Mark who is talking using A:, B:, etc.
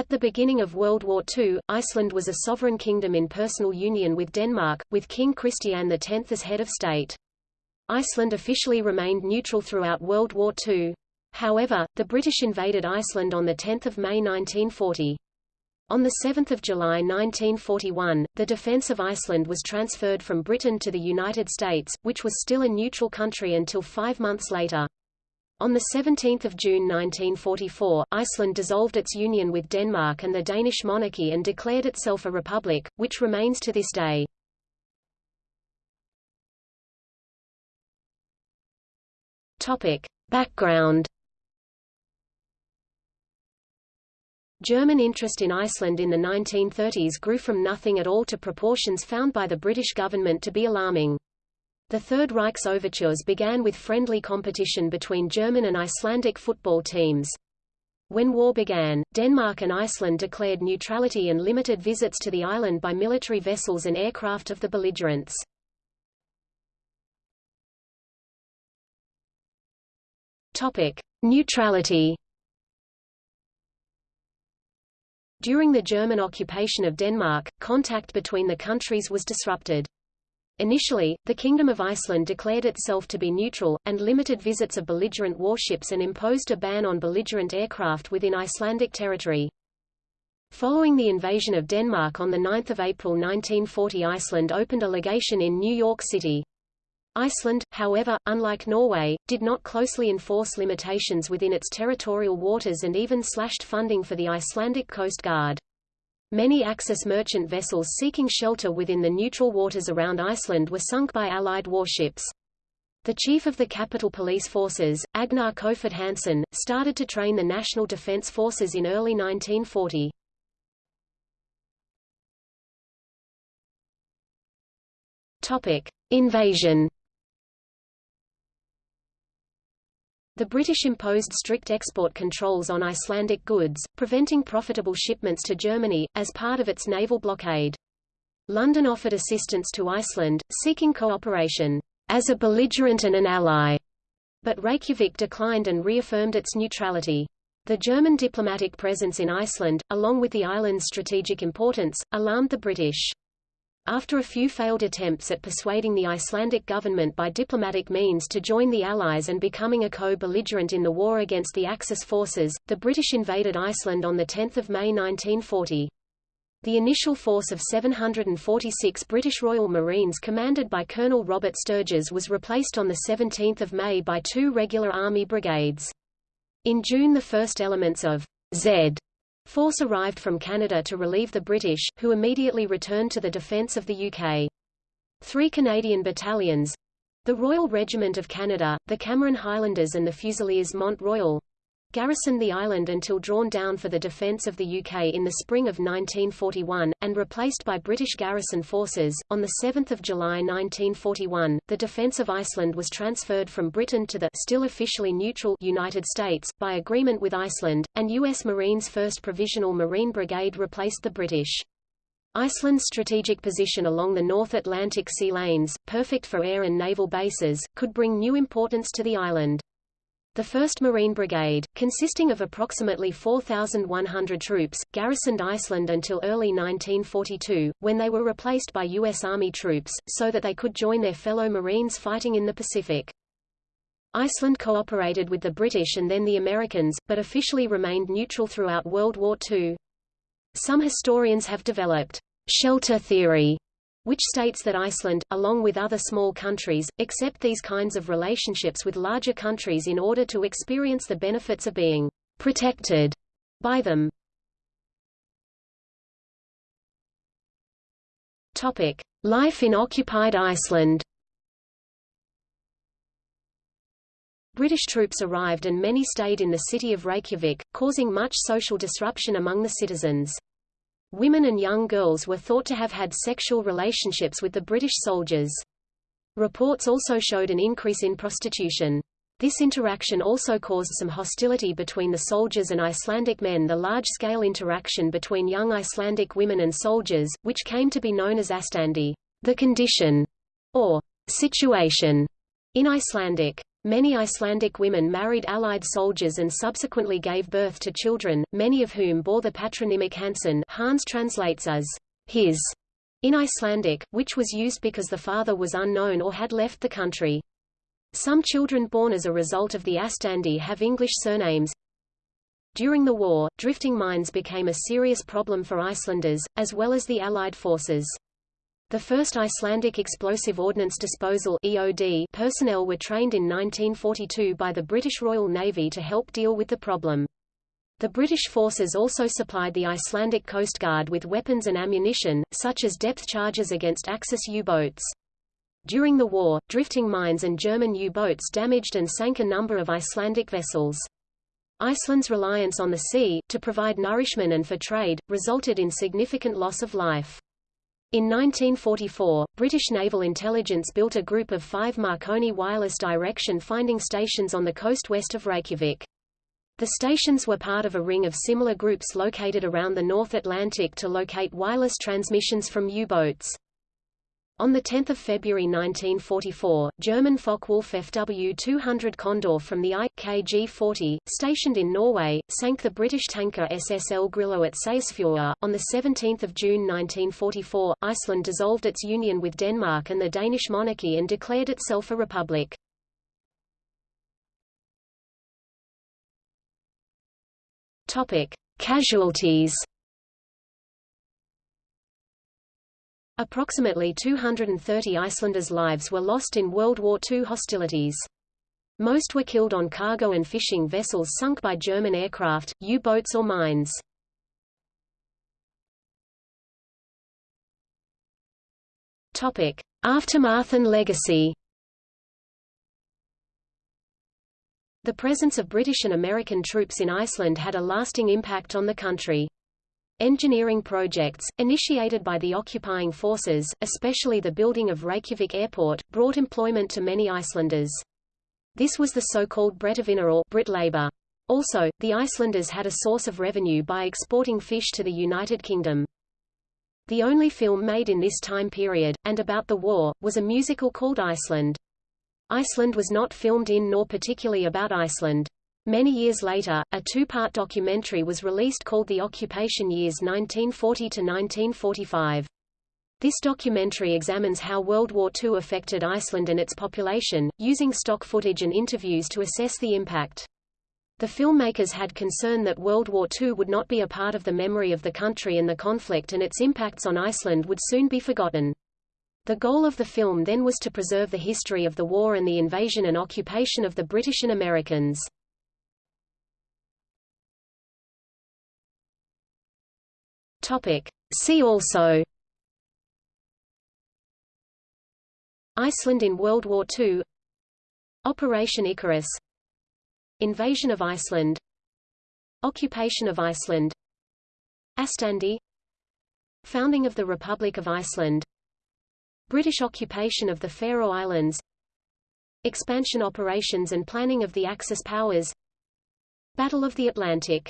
A: At the beginning of World War II, Iceland was a sovereign kingdom in personal union with Denmark, with King Christian X as head of state. Iceland officially remained neutral throughout World War II. However, the British invaded Iceland on 10 May 1940. On 7 July 1941, the defence of Iceland was transferred from Britain to the United States, which was still a neutral country until five months later. On 17 June 1944, Iceland dissolved its union with Denmark and the Danish monarchy and declared itself a republic, which remains to this day. Topic. Background German interest in Iceland in the 1930s grew from nothing at all to proportions found by the British government to be alarming. The Third Reich's overtures began with friendly competition between German and Icelandic football teams. When war began, Denmark and Iceland declared neutrality and limited visits to the island by military vessels and aircraft of the belligerents. Topic: Neutrality. During the German occupation of Denmark, contact between the countries was disrupted. Initially, the Kingdom of Iceland declared itself to be neutral, and limited visits of belligerent warships and imposed a ban on belligerent aircraft within Icelandic territory. Following the invasion of Denmark on 9 April 1940 Iceland opened a legation in New York City. Iceland, however, unlike Norway, did not closely enforce limitations within its territorial waters and even slashed funding for the Icelandic Coast Guard. Many Axis merchant vessels seeking shelter within the neutral waters around Iceland were sunk by Allied warships. The chief of the Capital Police Forces, Agnar Kofoed Hansen, started to train the National Defense Forces in early 1940. Topic: Invasion The British imposed strict export controls on Icelandic goods, preventing profitable shipments to Germany, as part of its naval blockade. London offered assistance to Iceland, seeking cooperation, as a belligerent and an ally, but Reykjavik declined and reaffirmed its neutrality. The German diplomatic presence in Iceland, along with the island's strategic importance, alarmed the British. After a few failed attempts at persuading the Icelandic government by diplomatic means to join the Allies and becoming a co-belligerent in the war against the Axis forces, the British invaded Iceland on 10 May 1940. The initial force of 746 British Royal Marines commanded by Colonel Robert Sturges was replaced on 17 May by two regular army brigades. In June the first elements of Z Force arrived from Canada to relieve the British, who immediately returned to the defence of the UK. Three Canadian battalions the Royal Regiment of Canada, the Cameron Highlanders and the Fusiliers Mont Royal garrisoned the island until drawn down for the defence of the UK in the spring of 1941, and replaced by British garrison forces. On 7 July 1941, the defence of Iceland was transferred from Britain to the still officially neutral United States, by agreement with Iceland, and U.S. Marines 1st Provisional Marine Brigade replaced the British. Iceland's strategic position along the North Atlantic sea lanes, perfect for air and naval bases, could bring new importance to the island. The 1st Marine Brigade, consisting of approximately 4,100 troops, garrisoned Iceland until early 1942, when they were replaced by U.S. Army troops, so that they could join their fellow Marines fighting in the Pacific. Iceland cooperated with the British and then the Americans, but officially remained neutral throughout World War II. Some historians have developed shelter theory which states that Iceland, along with other small countries, accept these kinds of relationships with larger countries in order to experience the benefits of being protected by them. Topic: Life in occupied Iceland. British troops arrived and many stayed in the city of Reykjavik, causing much social disruption among the citizens. Women and young girls were thought to have had sexual relationships with the British soldiers. Reports also showed an increase in prostitution. This interaction also caused some hostility between the soldiers and Icelandic men the large-scale interaction between young Icelandic women and soldiers, which came to be known as astandi, the condition, or situation, in Icelandic. Many Icelandic women married Allied soldiers and subsequently gave birth to children, many of whom bore the patronymic Hansen Hans translates as his in Icelandic, which was used because the father was unknown or had left the country. Some children born as a result of the Astandi have English surnames. During the war, drifting mines became a serious problem for Icelanders, as well as the Allied forces. The first Icelandic Explosive Ordnance Disposal EOD personnel were trained in 1942 by the British Royal Navy to help deal with the problem. The British forces also supplied the Icelandic Coast Guard with weapons and ammunition, such as depth charges against Axis U-boats. During the war, drifting mines and German U-boats damaged and sank a number of Icelandic vessels. Iceland's reliance on the sea, to provide nourishment and for trade, resulted in significant loss of life. In 1944, British naval intelligence built a group of five Marconi wireless direction finding stations on the coast west of Reykjavik. The stations were part of a ring of similar groups located around the North Atlantic to locate wireless transmissions from U-boats. On 10 February 1944, German Focke-Wulf FW-200 Condor from the I.KG-40, stationed in Norway, sank the British tanker SS El Grillo at Seyðisfjörður. On 17 June 1944, Iceland dissolved its union with Denmark and the Danish monarchy and declared itself a republic. Casualties Approximately 230 Icelanders' lives were lost in World War II hostilities. Most were killed on cargo and fishing vessels sunk by German aircraft, U-boats or mines. Topic: Aftermath and legacy. The presence of British and American troops in Iceland had a lasting impact on the country. Engineering projects, initiated by the occupying forces, especially the building of Reykjavik Airport, brought employment to many Icelanders. This was the so-called Bretavinna or Brit labor. Also, the Icelanders had a source of revenue by exporting fish to the United Kingdom. The only film made in this time period, and about the war, was a musical called Iceland. Iceland was not filmed in nor particularly about Iceland. Many years later, a two-part documentary was released called The Occupation Years 1940–1945. This documentary examines how World War II affected Iceland and its population, using stock footage and interviews to assess the impact. The filmmakers had concern that World War II would not be a part of the memory of the country and the conflict and its impacts on Iceland would soon be forgotten. The goal of the film then was to preserve the history of the war and the invasion and occupation of the British and Americans. Topic. See also Iceland in World War II Operation Icarus Invasion of Iceland Occupation of Iceland Astandi Founding of the Republic of Iceland British occupation of the Faroe Islands Expansion operations and planning of the Axis powers Battle of the Atlantic